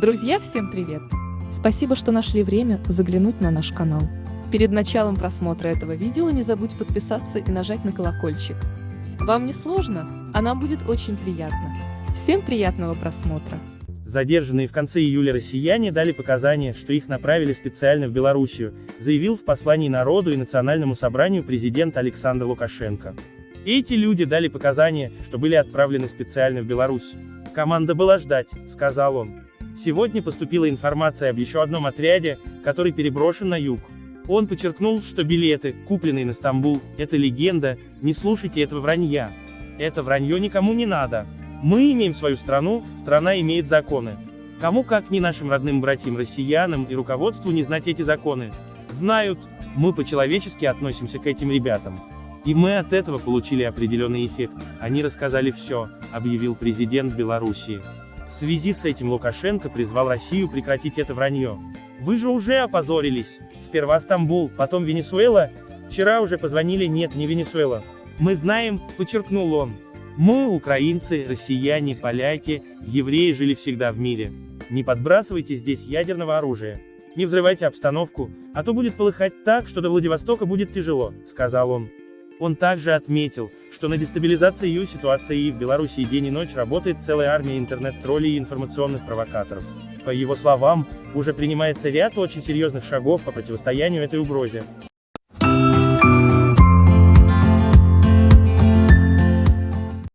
Друзья, всем привет! Спасибо, что нашли время заглянуть на наш канал. Перед началом просмотра этого видео не забудь подписаться и нажать на колокольчик. Вам не сложно, а нам будет очень приятно. Всем приятного просмотра! Задержанные в конце июля россияне дали показания, что их направили специально в Белоруссию, заявил в послании народу и национальному собранию президент Александр Лукашенко. Эти люди дали показания, что были отправлены специально в Беларусь. Команда была ждать, сказал он. Сегодня поступила информация об еще одном отряде, который переброшен на юг. Он подчеркнул, что билеты, купленные на Стамбул, это легенда, не слушайте этого вранья. Это вранье никому не надо. Мы имеем свою страну, страна имеет законы. Кому как не нашим родным братьям-россиянам и руководству не знать эти законы. Знают, мы по-человечески относимся к этим ребятам. И мы от этого получили определенный эффект. Они рассказали все, объявил президент Белоруссии. В связи с этим Лукашенко призвал Россию прекратить это вранье. Вы же уже опозорились. Сперва Стамбул, потом Венесуэла. Вчера уже позвонили, нет, не Венесуэла. Мы знаем, подчеркнул он. Мы, украинцы, россияне, поляки, евреи жили всегда в мире. Не подбрасывайте здесь ядерного оружия. Не взрывайте обстановку, а то будет полыхать так, что до Владивостока будет тяжело, сказал он. Он также отметил, что на дестабилизации ее ситуации и в Беларуси день и ночь работает целая армия интернет-троллей и информационных провокаторов. По его словам, уже принимается ряд очень серьезных шагов по противостоянию этой угрозе.